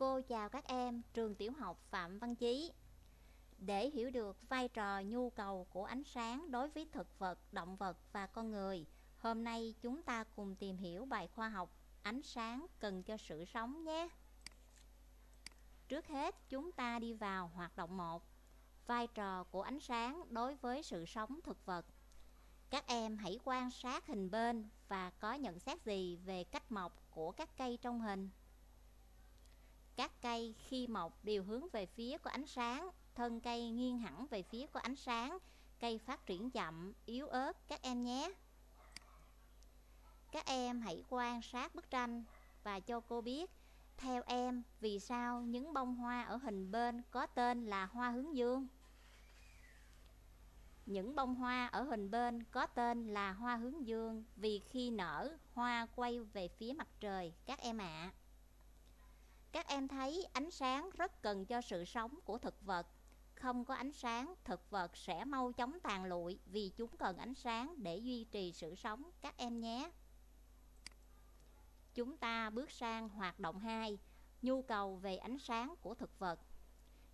Cô chào các em trường tiểu học Phạm Văn Chí. Để hiểu được vai trò nhu cầu của ánh sáng đối với thực vật, động vật và con người, hôm nay chúng ta cùng tìm hiểu bài khoa học ánh sáng cần cho sự sống nhé. Trước hết, chúng ta đi vào hoạt động 1. Vai trò của ánh sáng đối với sự sống thực vật. Các em hãy quan sát hình bên và có nhận xét gì về cách mọc của các cây trong hình. Các cây khi mọc đều hướng về phía của ánh sáng, thân cây nghiêng hẳn về phía của ánh sáng, cây phát triển chậm, yếu ớt các em nhé. Các em hãy quan sát bức tranh và cho cô biết theo em vì sao những bông hoa ở hình bên có tên là hoa hướng dương. Những bông hoa ở hình bên có tên là hoa hướng dương vì khi nở hoa quay về phía mặt trời các em ạ. À. Các em thấy ánh sáng rất cần cho sự sống của thực vật. Không có ánh sáng, thực vật sẽ mau chóng tàn lụi vì chúng cần ánh sáng để duy trì sự sống các em nhé. Chúng ta bước sang hoạt động 2, nhu cầu về ánh sáng của thực vật.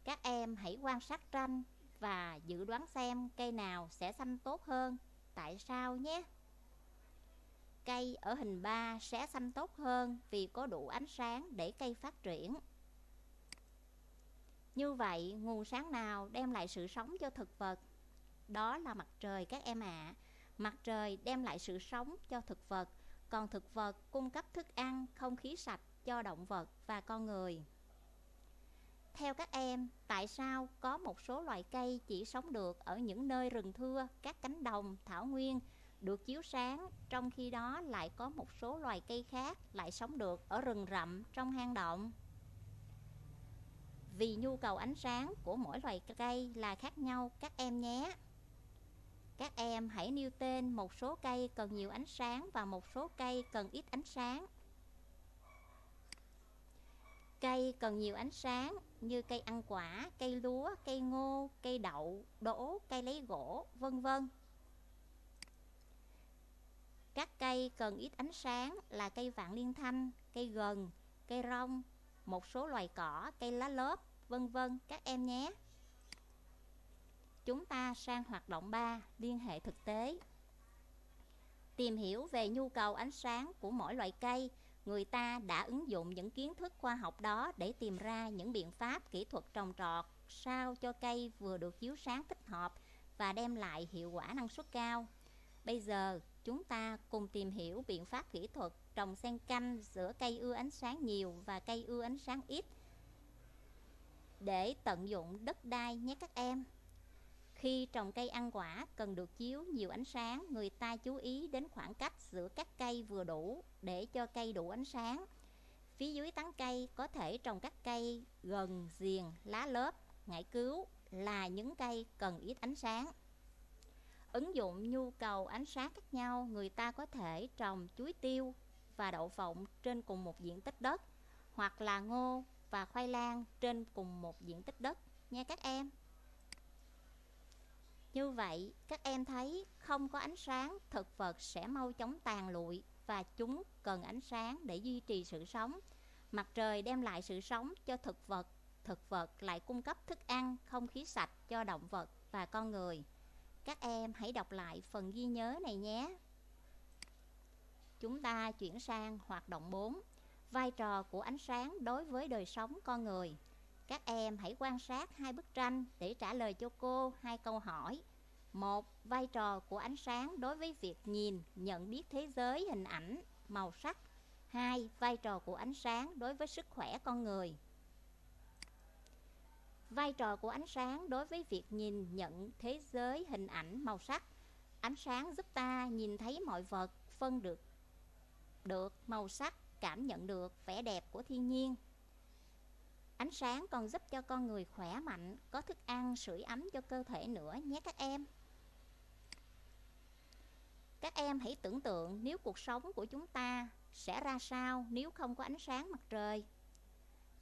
Các em hãy quan sát tranh và dự đoán xem cây nào sẽ xanh tốt hơn. Tại sao nhé? Cây ở hình 3 sẽ xanh tốt hơn vì có đủ ánh sáng để cây phát triển. Như vậy, nguồn sáng nào đem lại sự sống cho thực vật? Đó là mặt trời các em ạ. À. Mặt trời đem lại sự sống cho thực vật, còn thực vật cung cấp thức ăn, không khí sạch cho động vật và con người. Theo các em, tại sao có một số loài cây chỉ sống được ở những nơi rừng thưa, các cánh đồng, thảo nguyên được chiếu sáng, trong khi đó lại có một số loài cây khác lại sống được ở rừng rậm trong hang động? Vì nhu cầu ánh sáng của mỗi loài cây là khác nhau các em nhé. Các em hãy nêu tên một số cây cần nhiều ánh sáng và một số cây cần ít ánh sáng. Cây cần nhiều ánh sáng như cây ăn quả, cây lúa, cây ngô, cây đậu, đỗ, cây lấy gỗ, vân vân. Các cây cần ít ánh sáng là cây vạn liên thanh, cây gừng, cây rong, một số loài cỏ, cây lá lốp, vân vân các em nhé. Chúng ta sang hoạt động 3, liên hệ thực tế. Tìm hiểu về nhu cầu ánh sáng của mỗi loại cây, người ta đã ứng dụng những kiến thức khoa học đó để tìm ra những biện pháp kỹ thuật trồng trọt sao cho cây vừa được chiếu sáng thích hợp và đem lại hiệu quả năng suất cao. Bây giờ, chúng ta cùng tìm hiểu biện pháp kỹ thuật trồng xen canh giữa cây ưa ánh sáng nhiều và cây ưa ánh sáng ít để tận dụng đất đai nhé các em. Khi trồng cây ăn quả cần được chiếu nhiều ánh sáng, người ta chú ý đến khoảng cách giữa các cây vừa đủ để cho cây đủ ánh sáng. Phía dưới tán cây có thể trồng các cây gần, diền, lá lớp, ngải cứu là những cây cần ít ánh sáng. Ứng dụng nhu cầu ánh sáng khác nhau, người ta có thể trồng chuối tiêu và đậu phộng trên cùng một diện tích đất hoặc là ngô và khoai lang trên cùng một diện tích đất nha các em. Như vậy, các em thấy không có ánh sáng, thực vật sẽ mau chóng tàn lụi và chúng cần ánh sáng để duy trì sự sống. Mặt trời đem lại sự sống cho thực vật, thực vật lại cung cấp thức ăn, không khí sạch cho động vật và con người. Các em hãy đọc lại phần ghi nhớ này nhé. Chúng ta chuyển sang hoạt động 4, vai trò của ánh sáng đối với đời sống con người. Các em hãy quan sát hai bức tranh để trả lời cho cô hai câu hỏi. Một, vai trò của ánh sáng đối với việc nhìn, nhận biết thế giới, hình ảnh, màu sắc. Hai, vai trò của ánh sáng đối với sức khỏe con người. Vai trò của ánh sáng đối với việc nhìn, nhận thế giới, hình ảnh, màu sắc. Ánh sáng giúp ta nhìn thấy mọi vật, phân được được màu sắc, cảm nhận được vẻ đẹp của thiên nhiên. Ánh sáng còn giúp cho con người khỏe mạnh, có thức ăn, sưởi ấm cho cơ thể nữa nhé các em. Các em hãy tưởng tượng nếu cuộc sống của chúng ta sẽ ra sao nếu không có ánh sáng mặt trời.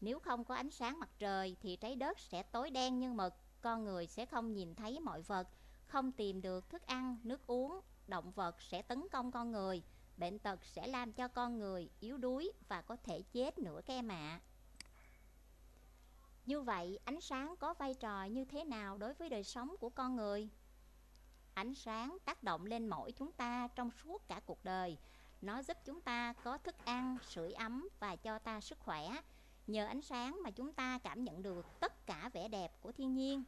Nếu không có ánh sáng mặt trời thì trái đất sẽ tối đen như mực, con người sẽ không nhìn thấy mọi vật, không tìm được thức ăn, nước uống, động vật sẽ tấn công con người, bệnh tật sẽ làm cho con người yếu đuối và có thể chết nữa các em ạ. Như vậy, ánh sáng có vai trò như thế nào đối với đời sống của con người? Ánh sáng tác động lên mỗi chúng ta trong suốt cả cuộc đời. Nó giúp chúng ta có thức ăn, sưởi ấm và cho ta sức khỏe. Nhờ ánh sáng mà chúng ta cảm nhận được tất cả vẻ đẹp của thiên nhiên.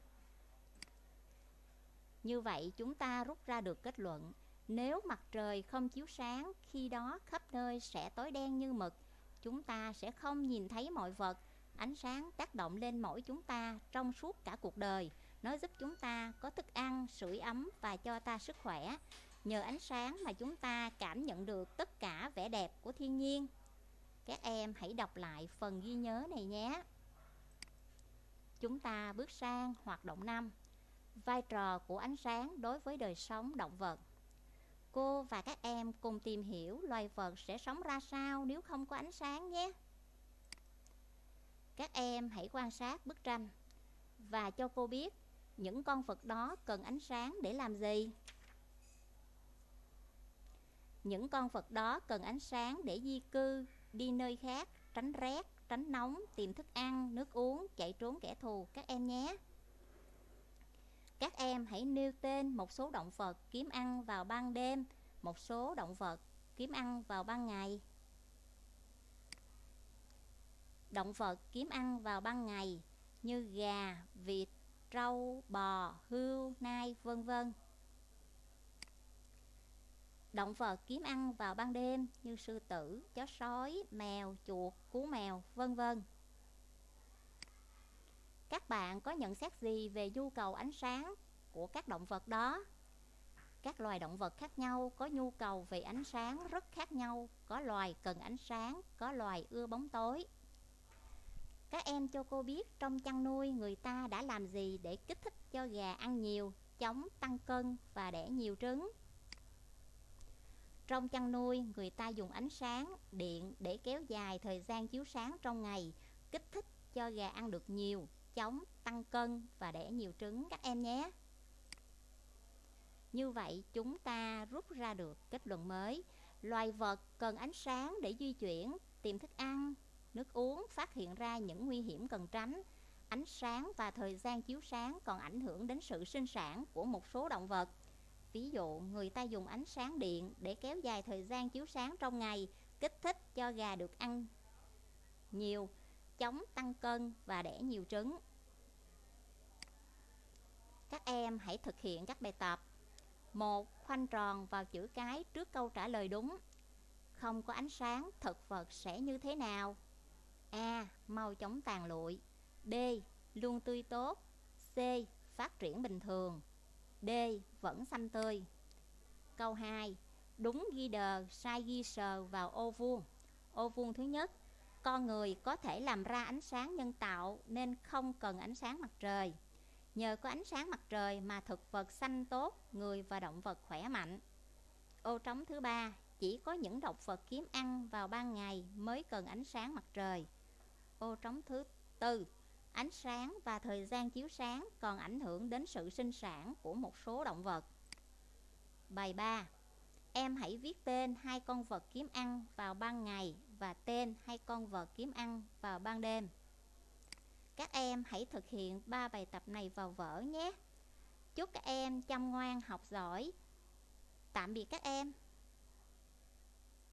Như vậy chúng ta rút ra được kết luận Nếu mặt trời không chiếu sáng Khi đó khắp nơi sẽ tối đen như mực. Chúng ta sẽ không nhìn thấy mọi vật. Ánh sáng tác động lên mỗi chúng ta trong suốt cả cuộc đời. Nó giúp chúng ta có thức ăn, sưởi ấm và cho ta sức khỏe. Nhờ ánh sáng mà chúng ta cảm nhận được tất cả vẻ đẹp của thiên nhiên. Các em hãy đọc lại phần ghi nhớ này nhé Chúng ta bước sang hoạt động 5 vai trò của ánh sáng đối với đời sống động vật. Cô và các em cùng tìm hiểu loài vật sẽ sống ra sao nếu không có ánh sáng nhé. Các em hãy quan sát bức tranh và cho cô biết những con vật đó cần ánh sáng để làm gì. Những con vật đó cần ánh sáng để di cư, đi nơi khác, tránh rét, tránh nóng, tìm thức ăn, nước uống, chạy trốn kẻ thù các em nhé. Các em hãy nêu tên một số động vật kiếm ăn vào ban đêm, một số động vật kiếm ăn vào ban ngày. Động vật kiếm ăn vào ban ngày như gà, vịt, trâu, bò, hươu, nai, vân vân. Động vật kiếm ăn vào ban đêm như sư tử, chó sói, mèo, chuột, cú mèo, vân vân. Các bạn có nhận xét gì về nhu cầu ánh sáng của các động vật đó? Các loài động vật khác nhau có nhu cầu về ánh sáng rất khác nhau Có loài cần ánh sáng, có loài ưa bóng tối Các em cho cô biết trong chăn nuôi người ta đã làm gì để kích thích cho gà ăn nhiều, chống tăng cân và đẻ nhiều trứng trong chăn nuôi người ta dùng ánh sáng, điện để kéo dài thời gian chiếu sáng trong ngày Kích thích cho gà ăn được nhiều, chống tăng cân và đẻ nhiều trứng các em nhé. Như vậy chúng ta rút ra được kết luận mới. Loài vật cần ánh sáng để di chuyển, tìm thức ăn, nước uống, phát hiện ra những nguy hiểm cần tránh. Ánh sáng và thời gian chiếu sáng còn ảnh hưởng đến sự sinh sản của một số động vật. Ví dụ, người ta dùng ánh sáng điện để kéo dài thời gian chiếu sáng trong ngày, kích thích cho gà được ăn nhiều, chống tăng cân và đẻ nhiều trứng. Các em hãy thực hiện các bài tập. một Khoanh tròn vào chữ cái trước câu trả lời đúng. Không có ánh sáng, thực vật sẽ như thế nào? A. Mau chóng tàn lụi. B. Luôn tươi tốt. C. Phát triển bình thường. D. Vẫn xanh tươi. Câu 2. Đúng ghi đờ, sai ghi sờ vào ô vuông. Ô vuông thứ nhất con người có thể làm ra ánh sáng nhân tạo nên không cần ánh sáng mặt trời. Nhờ có ánh sáng mặt trời mà thực vật xanh tốt, người và động vật khỏe mạnh. Ô trống thứ ba, chỉ có những động vật kiếm ăn vào ban ngày mới cần ánh sáng mặt trời. Ô trống thứ tư, ánh sáng và thời gian chiếu sáng còn ảnh hưởng đến sự sinh sản của một số động vật. Bài 3 Em hãy viết tên hai con vật kiếm ăn vào ban ngày và tên hai con vật kiếm ăn vào ban đêm. Các em hãy thực hiện ba bài tập này vào vở nhé. Chúc các em chăm ngoan học giỏi. Tạm biệt các em.